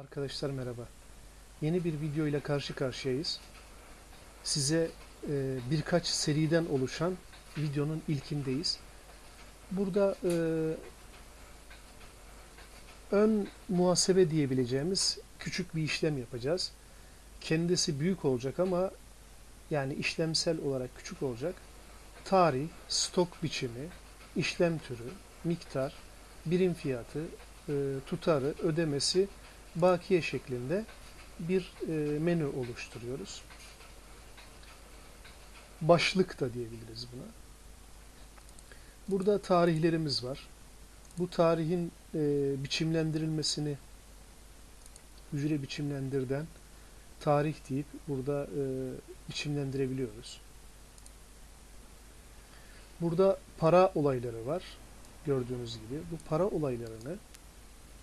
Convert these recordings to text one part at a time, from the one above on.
Arkadaşlar merhaba. Yeni bir video ile karşı karşıyayız. Size e, birkaç seriden oluşan videonun ilkindeyiz. Burada e, ön muhasebe diyebileceğimiz küçük bir işlem yapacağız. Kendisi büyük olacak ama yani işlemsel olarak küçük olacak. Tarih, stok biçimi, işlem türü, miktar, birim fiyatı, e, tutarı, ödemesi bakiye şeklinde bir e, menü oluşturuyoruz. Başlık da diyebiliriz buna. Burada tarihlerimiz var. Bu tarihin e, biçimlendirilmesini hücre biçimlendirden tarih deyip burada e, biçimlendirebiliyoruz. Burada para olayları var. Gördüğünüz gibi. Bu para olaylarını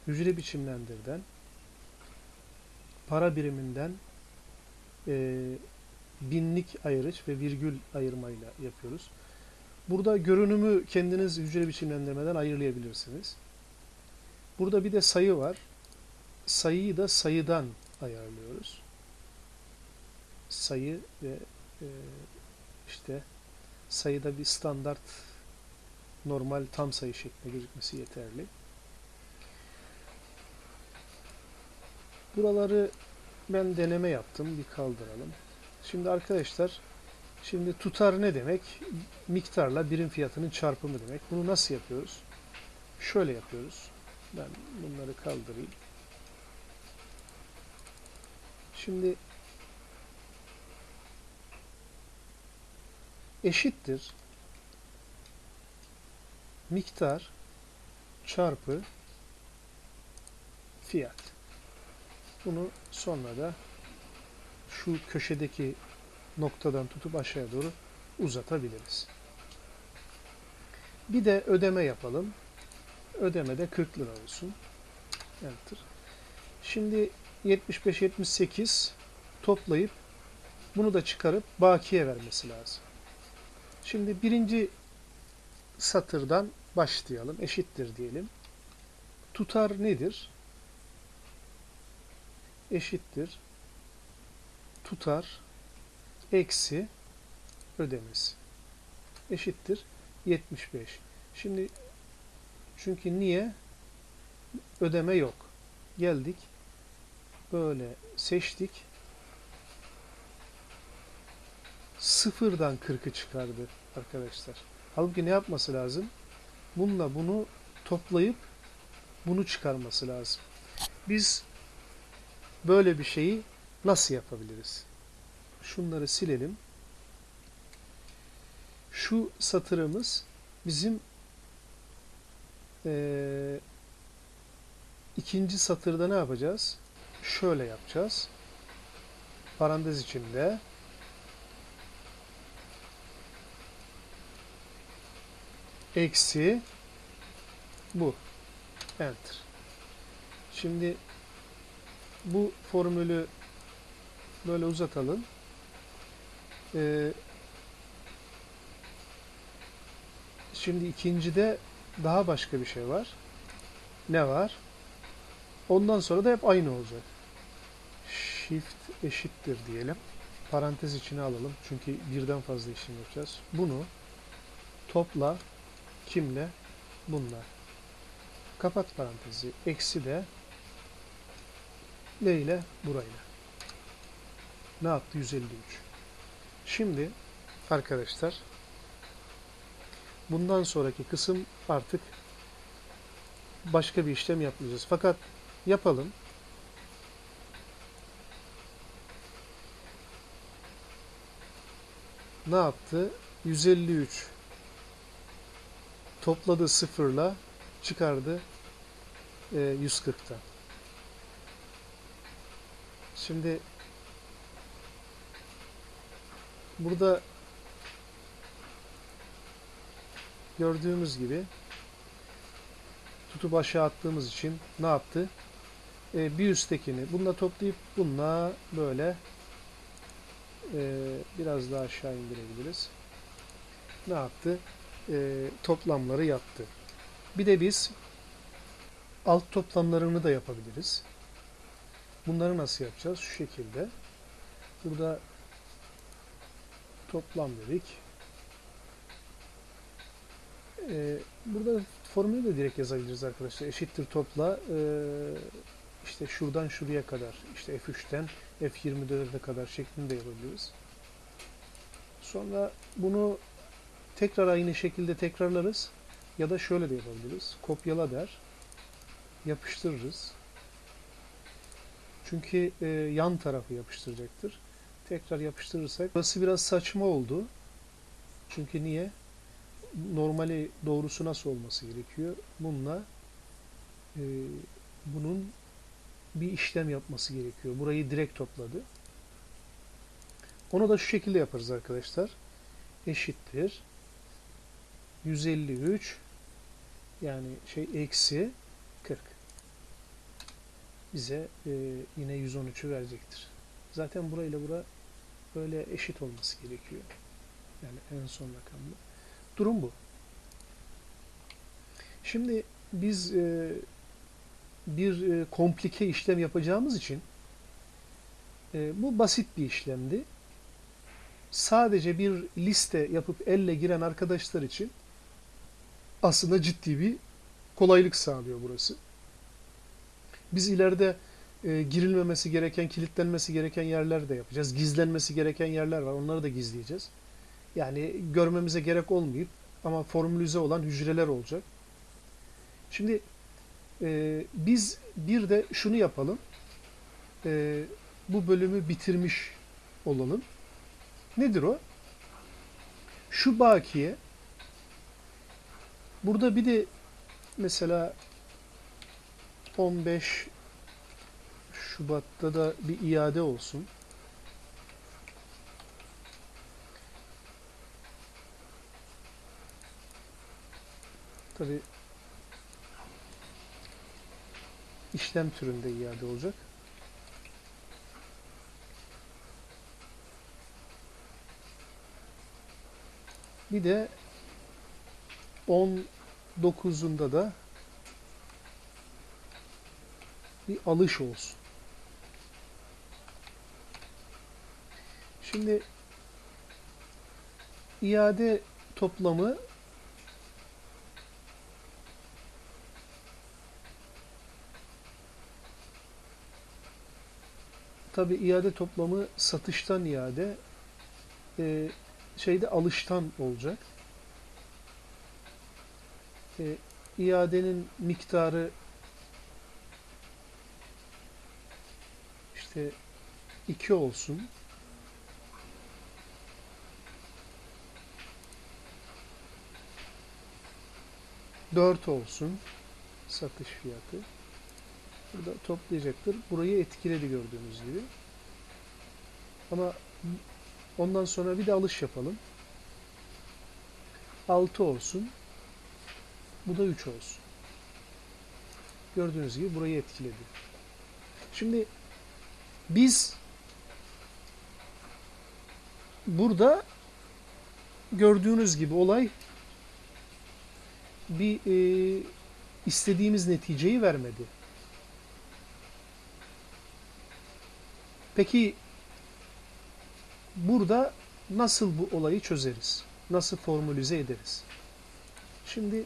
hücre biçimlendirden para biriminden e, binlik ayırış ve virgül ayırmayla yapıyoruz. Burada görünümü kendiniz hücre biçimlendirmeden ayırlayabilirsiniz. Burada bir de sayı var. Sayıyı da sayıdan ayarlıyoruz. Sayı ve e, işte sayıda bir standart normal tam sayı şeklinde gözükmesi yeterli. Buraları ben deneme yaptım. Bir kaldıralım. Şimdi arkadaşlar şimdi tutar ne demek? Miktarla birim fiyatının çarpımı demek. Bunu nasıl yapıyoruz? Şöyle yapıyoruz. Ben bunları kaldırayım. Şimdi eşittir miktar çarpı fiyat. Bunu sonra da şu köşedeki noktadan tutup aşağıya doğru uzatabiliriz. Bir de ödeme yapalım. Ödeme de 40 lira olsun. Enter. Şimdi 75-78 toplayıp bunu da çıkarıp bakiye vermesi lazım. Şimdi birinci satırdan başlayalım. Eşittir diyelim. Tutar nedir? Eşittir tutar eksi ödemesi eşittir 75. Şimdi çünkü niye? Ödeme yok. Geldik. Böyle seçtik. Sıfırdan 40'ı çıkardı arkadaşlar. Halbuki ne yapması lazım? Bununla bunu toplayıp bunu çıkarması lazım. Biz böyle bir şeyi nasıl yapabiliriz? Şunları silelim. Şu satırımız bizim ee, ikinci satırda ne yapacağız? Şöyle yapacağız. Parantez içinde eksi bu. Enter. Şimdi bu formülü böyle uzatalım. Ee, şimdi ikincide daha başka bir şey var. Ne var? Ondan sonra da hep aynı olacak. Shift eşittir diyelim. Parantez içine alalım. Çünkü birden fazla işlem yapacağız. Bunu topla kimle? Bununla. Kapat parantezi. Eksi de ne ile? Burayla. Ne yaptı? 153. Şimdi arkadaşlar bundan sonraki kısım artık başka bir işlem yapmayacağız. Fakat yapalım. Ne yaptı? 153 topladı sıfırla çıkardı e, 140'tan. Şimdi burada gördüğümüz gibi tutup aşağı attığımız için ne yaptı? Ee, bir üsttekini bununla toplayıp bununla böyle e, biraz daha aşağı indirebiliriz. Ne yaptı? E, toplamları yaptı. Bir de biz alt toplamlarını da yapabiliriz. Bunları nasıl yapacağız? Şu şekilde. Burada toplam dedik. Ee, burada formülü de direkt yazabiliriz arkadaşlar. Eşittir topla e, işte şuradan şuraya kadar işte F3'ten F24'e kadar şeklinde yapabiliriz. Sonra bunu tekrar aynı şekilde tekrarlarız. Ya da şöyle de yapabiliriz. Kopyala der. Yapıştırırız. Çünkü e, yan tarafı yapıştıracaktır. Tekrar yapıştırırsak. Burası biraz saçma oldu. Çünkü niye? Normali doğrusu nasıl olması gerekiyor? Bununla e, bunun bir işlem yapması gerekiyor. Burayı direkt topladı. Onu da şu şekilde yaparız arkadaşlar. Eşittir. 153 yani şey eksi 40 bize e, yine 113'ü verecektir. Zaten burayla bura böyle eşit olması gerekiyor. Yani en son rakamlı. Durum bu. Şimdi biz e, bir e, komplike işlem yapacağımız için e, bu basit bir işlemdi. Sadece bir liste yapıp elle giren arkadaşlar için aslında ciddi bir kolaylık sağlıyor burası. Biz ileride e, girilmemesi gereken, kilitlenmesi gereken yerler de yapacağız. Gizlenmesi gereken yerler var. Onları da gizleyeceğiz. Yani görmemize gerek olmayıp ama formülize olan hücreler olacak. Şimdi e, biz bir de şunu yapalım. E, bu bölümü bitirmiş olalım. Nedir o? Şu bakiye burada bir de mesela 15 Şubat'ta da bir iade olsun. Tabi işlem türünde iade olacak. Bir de 19'unda da bir alış olsun. Şimdi iade toplamı tabi iade toplamı satıştan iade e, şeyde alıştan olacak. E, iadenin miktarı işte 2 olsun. Dört olsun satış fiyatı. Burada toplayacaktır. Burayı etkiledi gördüğünüz gibi. Ama ondan sonra bir de alış yapalım. 6 olsun. Bu da 3 olsun. Gördüğünüz gibi burayı etkiledi. Şimdi biz burada gördüğünüz gibi olay bir e, istediğimiz neticeyi vermedi. Peki burada nasıl bu olayı çözeriz? Nasıl formülize ederiz? Şimdi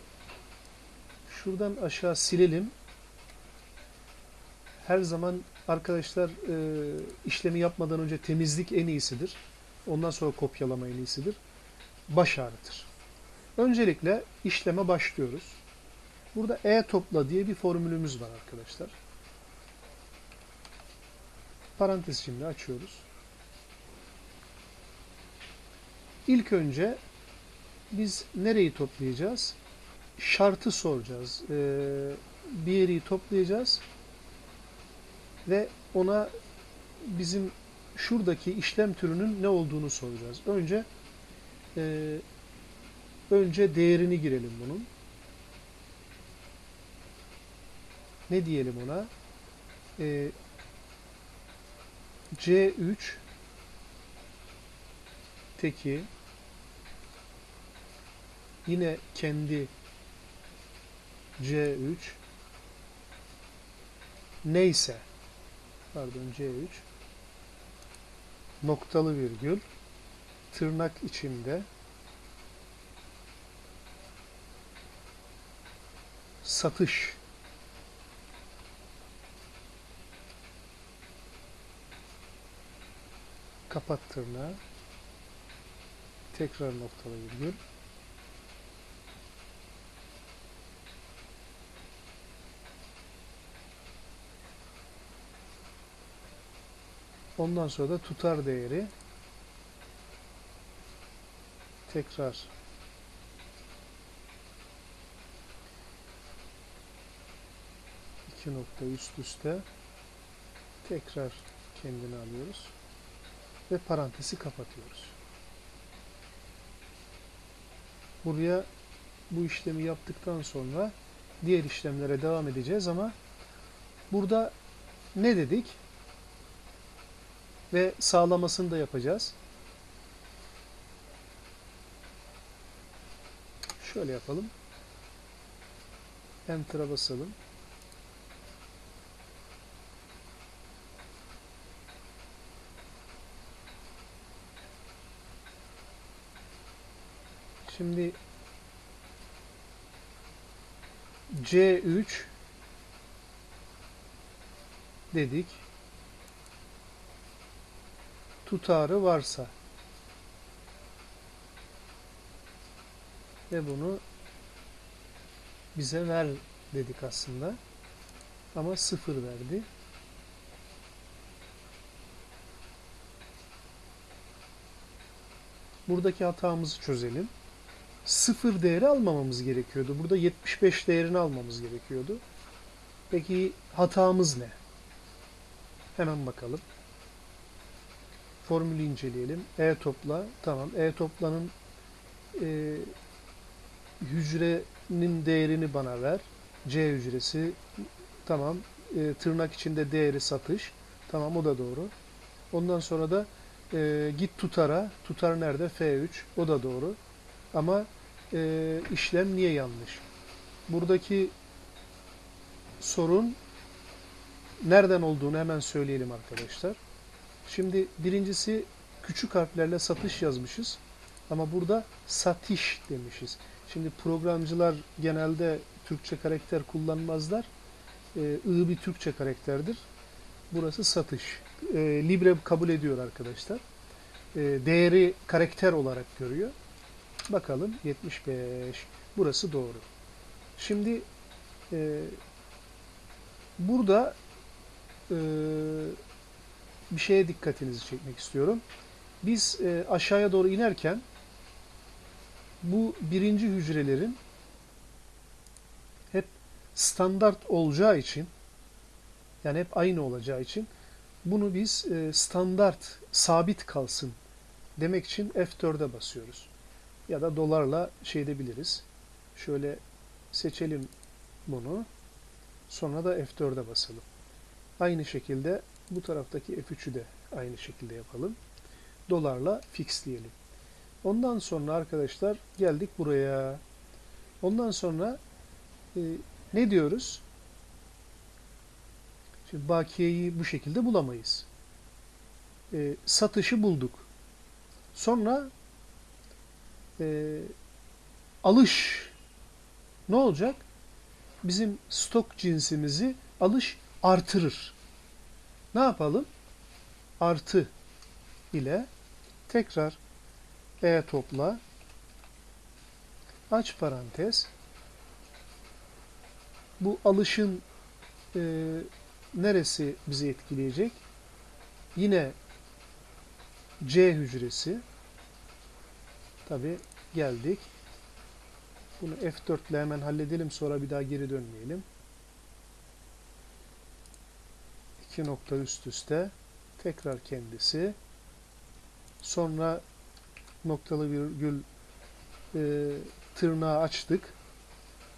şuradan aşağı silelim. Her zaman arkadaşlar e, işlemi yapmadan önce temizlik en iyisidir. Ondan sonra kopyalama en iyisidir. Baş ağrıtır. Öncelikle işleme başlıyoruz. Burada e topla diye bir formülümüz var arkadaşlar. Parantez şimdi açıyoruz. İlk önce biz nereyi toplayacağız? Şartı soracağız. Ee, bir yeri toplayacağız ve ona bizim şuradaki işlem türünün ne olduğunu soracağız. Önce e, önce değerini girelim bunun. Ne diyelim ona? E, C3 teki yine kendi C3 neyse pardon C3 noktalı virgül. Tırnak içinde. Satış. Kapat tırnağı. Tekrar noktalı virgül Ondan sonra da tutar değeri tekrar iki nokta üst üste tekrar kendini alıyoruz ve parantezi kapatıyoruz. Buraya bu işlemi yaptıktan sonra diğer işlemlere devam edeceğiz ama burada ne dedik? Ve sağlamasını da yapacağız. Şöyle yapalım. Enter'a basalım. Şimdi C3 dedik. Tutarı varsa ve bunu bize ver dedik aslında. Ama sıfır verdi. Buradaki hatamızı çözelim. Sıfır değeri almamamız gerekiyordu. Burada 75 değerini almamız gerekiyordu. Peki hatamız ne? Hemen bakalım. Formülü inceleyelim. E topla. Tamam. E toplanın e, hücrenin değerini bana ver. C hücresi. Tamam. E, tırnak içinde değeri satış. Tamam o da doğru. Ondan sonra da e, git tutara. Tutar nerede? F3. O da doğru. Ama e, işlem niye yanlış? Buradaki sorun nereden olduğunu hemen söyleyelim arkadaşlar. Şimdi birincisi küçük harflerle satış yazmışız. Ama burada satış demişiz. Şimdi programcılar genelde Türkçe karakter kullanmazlar. Ee, I bir Türkçe karakterdir. Burası satış. Ee, Libre kabul ediyor arkadaşlar. Ee, değeri karakter olarak görüyor. Bakalım 75. Burası doğru. Şimdi e, burada e, bir şeye dikkatinizi çekmek istiyorum. Biz e, aşağıya doğru inerken bu birinci hücrelerin hep standart olacağı için yani hep aynı olacağı için bunu biz e, standart sabit kalsın demek için F4'e basıyoruz. Ya da dolarla şey edebiliriz. Şöyle seçelim bunu. Sonra da F4'e basalım. Aynı şekilde bu taraftaki F3'ü de aynı şekilde yapalım. Dolarla fixleyelim. Ondan sonra arkadaşlar geldik buraya. Ondan sonra e, ne diyoruz? Şimdi bakiyeyi bu şekilde bulamayız. E, satışı bulduk. Sonra e, alış ne olacak? Bizim stok cinsimizi alış artırır. Ne yapalım? Artı ile tekrar e topla aç parantez bu alışın e, neresi bizi etkileyecek? Yine C hücresi tabi geldik. Bunu F4 ile hemen halledelim sonra bir daha geri dönmeyelim. İki nokta üst üste tekrar kendisi sonra noktalı virgül e, tırnağı açtık.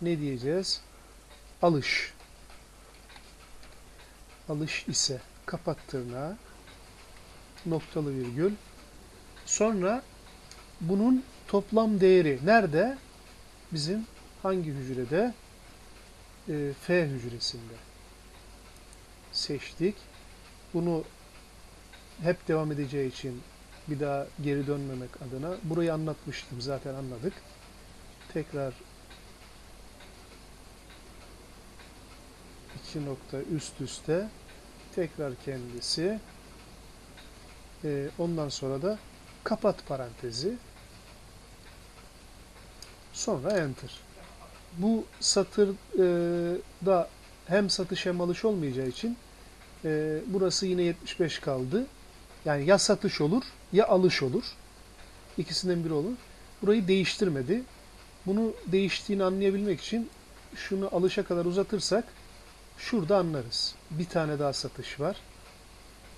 Ne diyeceğiz? Alış. Alış ise kapat tırnağı. Noktalı virgül. Sonra bunun toplam değeri nerede? Bizim hangi hücrede? E, F hücresinde. Seçtik. Bunu hep devam edeceği için bir daha geri dönmemek adına burayı anlatmıştım zaten anladık. Tekrar iki nokta üst üste tekrar kendisi e, ondan sonra da kapat parantezi sonra enter. Bu satırda hem satış hem alış olmayacağı için e, burası yine 75 kaldı. Yani ya satış olur ya alış olur. İkisinden biri olur. Burayı değiştirmedi. Bunu değiştiğini anlayabilmek için şunu alışa kadar uzatırsak şurada anlarız. Bir tane daha satış var.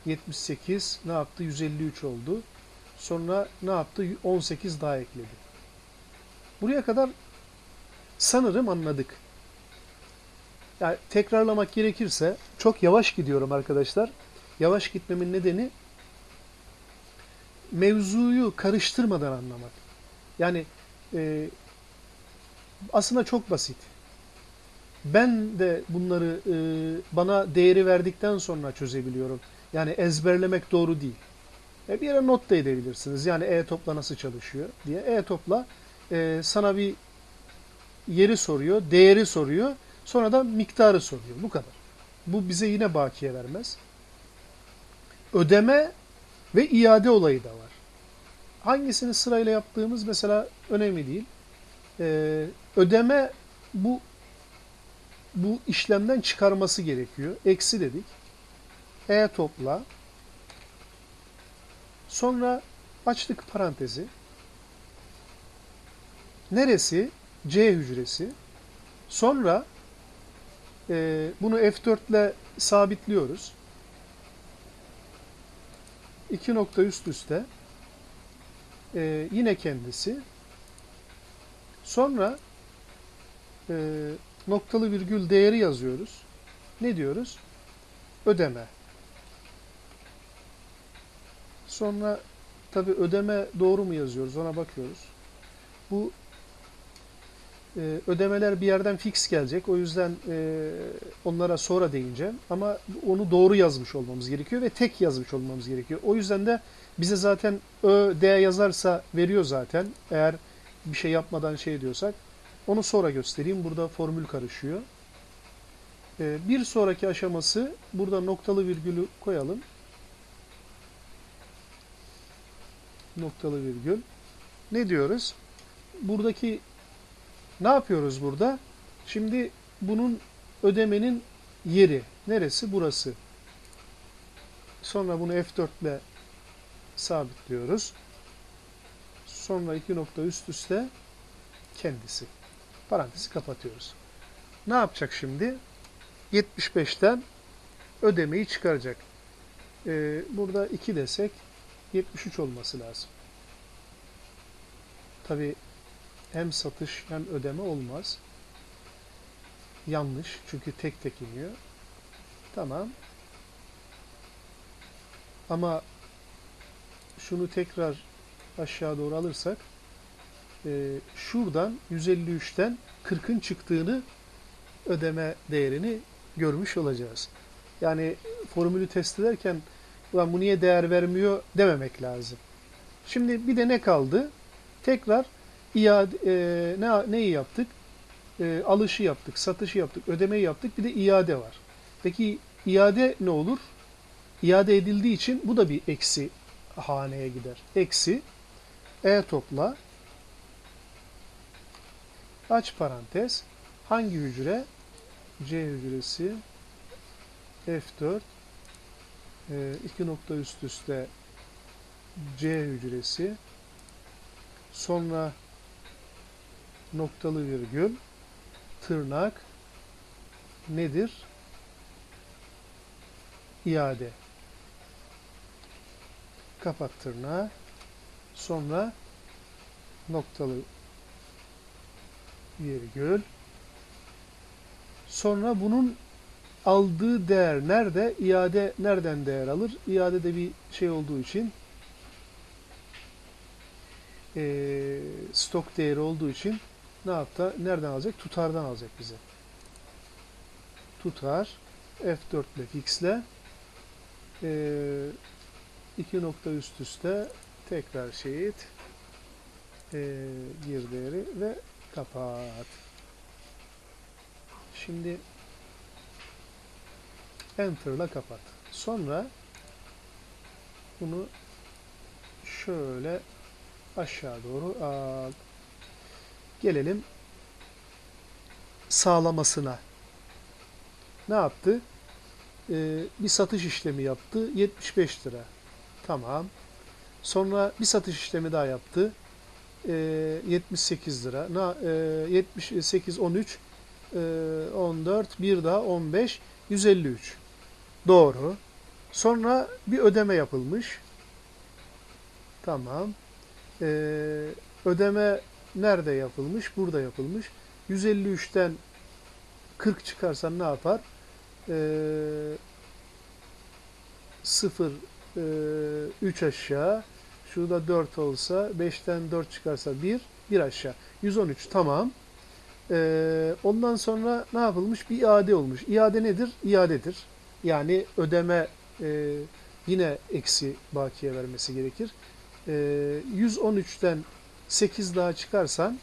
78 ne yaptı? 153 oldu. Sonra ne yaptı? 18 daha ekledi. Buraya kadar sanırım anladık. Yani tekrarlamak gerekirse çok yavaş gidiyorum arkadaşlar. Yavaş gitmemin nedeni mevzuyu karıştırmadan anlamak. Yani e, aslında çok basit. Ben de bunları e, bana değeri verdikten sonra çözebiliyorum. Yani ezberlemek doğru değil. E, bir yere not da edebilirsiniz. Yani e-topla nasıl çalışıyor diye. E-topla e, sana bir yeri soruyor, değeri soruyor. Sonra da miktarı soruyor. Bu kadar. Bu bize yine bakiye vermez. Ödeme ve iade olayı da var. Hangisini sırayla yaptığımız mesela önemli değil. Ee, ödeme bu bu işlemden çıkarması gerekiyor. Eksi dedik. E topla. Sonra açtık parantezi. Neresi? C hücresi. Sonra e, bunu F4 ile sabitliyoruz. İki nokta üst üste. E, yine kendisi. Sonra e, noktalı virgül değeri yazıyoruz. Ne diyoruz? Ödeme. Sonra tabi ödeme doğru mu yazıyoruz ona bakıyoruz. Bu e, ödemeler bir yerden fix gelecek. O yüzden e, onlara sonra değineceğim. Ama onu doğru yazmış olmamız gerekiyor ve tek yazmış olmamız gerekiyor. O yüzden de bize zaten Ö, D yazarsa veriyor zaten. Eğer bir şey yapmadan şey diyorsak. Onu sonra göstereyim. Burada formül karışıyor. E, bir sonraki aşaması burada noktalı virgülü koyalım. Noktalı virgül. Ne diyoruz? Buradaki ne yapıyoruz burada? Şimdi bunun ödemenin yeri. Neresi? Burası. Sonra bunu F4 ile sabitliyoruz. Sonra iki nokta üst üste kendisi. Parantezi kapatıyoruz. Ne yapacak şimdi? 75'ten ödemeyi çıkaracak. Ee, burada 2 desek 73 olması lazım. Tabi hem satış hem ödeme olmaz. Yanlış. Çünkü tek tek iniyor. Tamam. Ama şunu tekrar aşağı doğru alırsak e, şuradan 153'ten 40'ın çıktığını ödeme değerini görmüş olacağız. Yani formülü test ederken Ulan bu niye değer vermiyor dememek lazım. Şimdi bir de ne kaldı? Tekrar iade, e, ne, neyi yaptık? E, alışı yaptık, satışı yaptık, ödemeyi yaptık. Bir de iade var. Peki iade ne olur? İade edildiği için bu da bir eksi haneye gider. Eksi e topla aç parantez hangi hücre? C hücresi F4 e, iki nokta üst üste C hücresi sonra noktalı virgül tırnak nedir? İade. Kapat tırnağı. Sonra noktalı virgül. Sonra bunun aldığı değer nerede? İade nereden değer alır? İade de bir şey olduğu için e, stok değeri olduğu için ne yaptı? Nereden alacak? Tutardan alacak bize. Tutar F4 ile fixle Ee, iki nokta üst üste tekrar şehit ee, gir değeri ve kapat. Şimdi Enter'la kapat. Sonra bunu şöyle aşağı doğru al. Gelelim sağlamasına. Ne yaptı? Ee, bir satış işlemi yaptı. 75 lira. Tamam. Sonra bir satış işlemi daha yaptı. Ee, 78 lira. Na, e, 78, 13, e, 14, bir daha 15, 153. Doğru. Sonra bir ödeme yapılmış. Tamam. Ee, ödeme nerede yapılmış? Burada yapılmış. 153'ten 40 çıkarsan ne yapar? Ee, 0 3 aşağı. Şurada 4 olsa 5'ten 4 çıkarsa 1 1 aşağı. 113 tamam. Ee, ondan sonra ne yapılmış? Bir iade olmuş. İade nedir? İadedir. Yani ödeme e, yine eksi bakiye vermesi gerekir. E, 113'ten 8 daha çıkarsan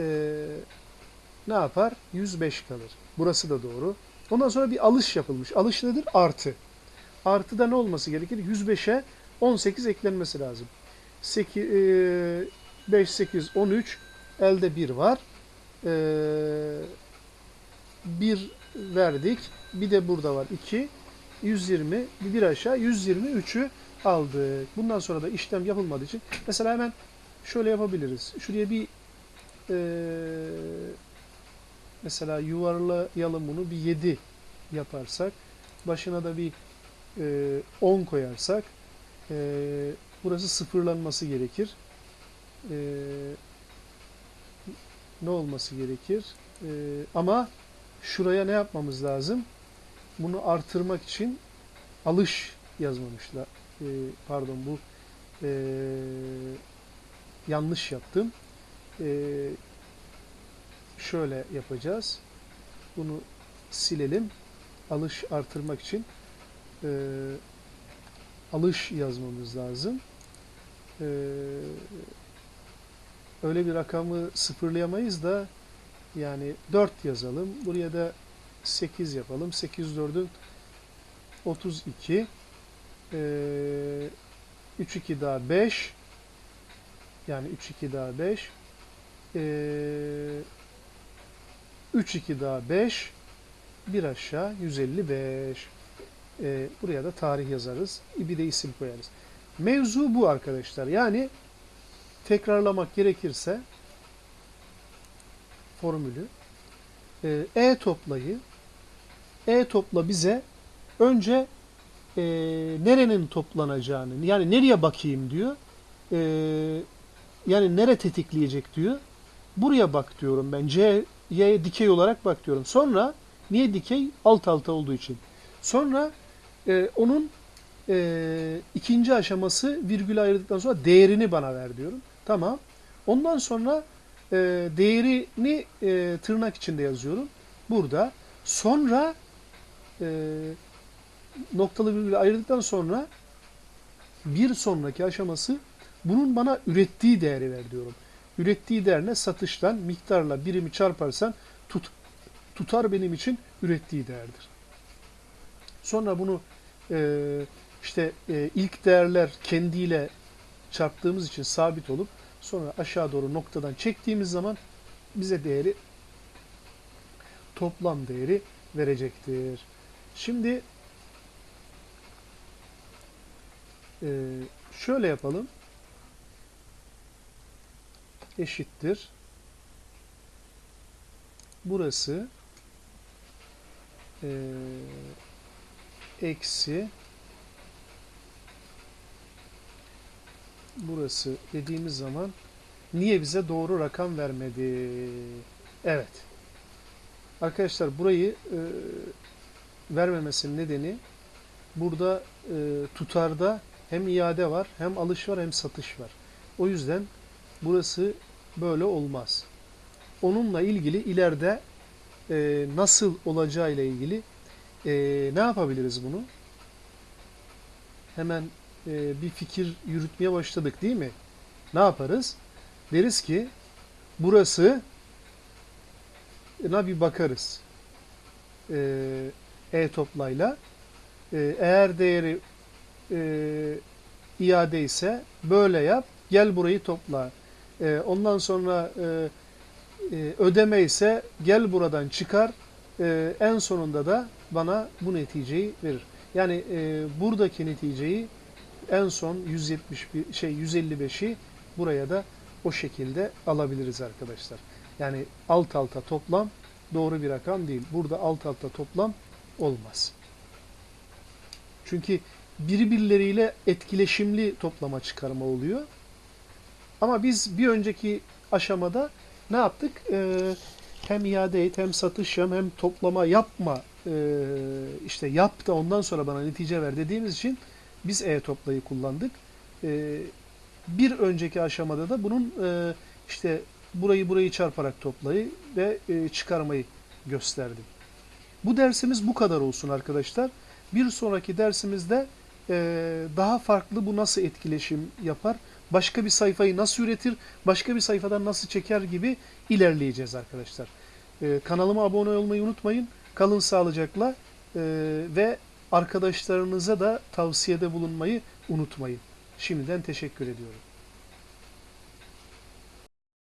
e, ne yapar? 105 kalır. Burası da doğru. Ondan sonra bir alış yapılmış. Alış nedir? Artı. Artıda ne olması gerekir? 105'e 18 eklenmesi lazım. 8, e, 5, 8, 13 elde 1 var. E, 1 verdik. Bir de burada var 2. 120. Bir, aşağı 123'ü aldık. Bundan sonra da işlem yapılmadığı için mesela hemen şöyle yapabiliriz. Şuraya bir e, mesela yuvarlayalım bunu bir 7 yaparsak başına da bir e, 10 koyarsak e, burası sıfırlanması gerekir. E, ne olması gerekir? E, ama şuraya ne yapmamız lazım? Bunu artırmak için alış yazmamışlar. E, pardon bu e, yanlış yaptım. E, şöyle yapacağız. Bunu silelim. Alış artırmak için e, alış yazmamız lazım. E, öyle bir rakamı sıfırlayamayız da yani 4 yazalım. Buraya da 8 yapalım. 8 4'ün 32 ee, 3 2 daha 5 yani 3 2 daha 5 ee, 3 2 daha 5 bir aşağı 155 ee, buraya da tarih yazarız. Bir de isim koyarız. Mevzu bu arkadaşlar. Yani tekrarlamak gerekirse formülü e toplayı e topla bize önce e, nerenin toplanacağını yani nereye bakayım diyor. E, yani nere tetikleyecek diyor. Buraya bak diyorum ben. C'ye dikey olarak bak diyorum. Sonra niye dikey? Alt alta olduğu için. Sonra e, onun e, ikinci aşaması virgül ayırdıktan sonra değerini bana ver diyorum. Tamam. Ondan sonra e, değerini e, tırnak içinde yazıyorum. Burada. Sonra e, noktalı virgül ayırdıktan sonra bir sonraki aşaması bunun bana ürettiği değeri ver diyorum. Ürettiği değer ne? Satıştan miktarla birimi çarparsan tut, tutar benim için ürettiği değerdir. Sonra bunu e, işte e, ilk değerler kendiyle çarptığımız için sabit olup sonra aşağı doğru noktadan çektiğimiz zaman bize değeri toplam değeri verecektir. Şimdi e, şöyle yapalım. Eşittir. Burası e, eksi burası dediğimiz zaman niye bize doğru rakam vermedi? Evet. Arkadaşlar burayı e, vermemesinin nedeni burada e, tutarda hem iade var, hem alış var, hem satış var. O yüzden burası böyle olmaz. Onunla ilgili ileride e, nasıl olacağı ile ilgili e, ne yapabiliriz bunu? hemen e, bir fikir yürütmeye başladık değil mi? Ne yaparız? Deriz ki burası na bir bakarız. E, e-toplayla. E, eğer değeri e, iade ise böyle yap. Gel burayı topla. E, ondan sonra e, e, ödeme ise gel buradan çıkar. E, en sonunda da bana bu neticeyi verir. Yani e, buradaki neticeyi en son 171 şey 155'i buraya da o şekilde alabiliriz arkadaşlar. Yani alt alta toplam doğru bir rakam değil. Burada alt alta toplam olmaz. Çünkü birbirleriyle etkileşimli toplama çıkarma oluyor. Ama biz bir önceki aşamada ne yaptık? Ee, hem iade et, hem satış yap, hem toplama yapma. Ee, işte yap da ondan sonra bana netice ver dediğimiz için biz e-toplayı kullandık. Ee, bir önceki aşamada da bunun e, işte burayı burayı çarparak toplayı ve e, çıkarmayı gösterdim. Bu dersimiz bu kadar olsun arkadaşlar. Bir sonraki dersimizde e, daha farklı bu nasıl etkileşim yapar, başka bir sayfayı nasıl üretir, başka bir sayfadan nasıl çeker gibi ilerleyeceğiz arkadaşlar. E, kanalıma abone olmayı unutmayın. Kalın sağlıcakla e, ve arkadaşlarınıza da tavsiyede bulunmayı unutmayın. Şimdiden teşekkür ediyorum.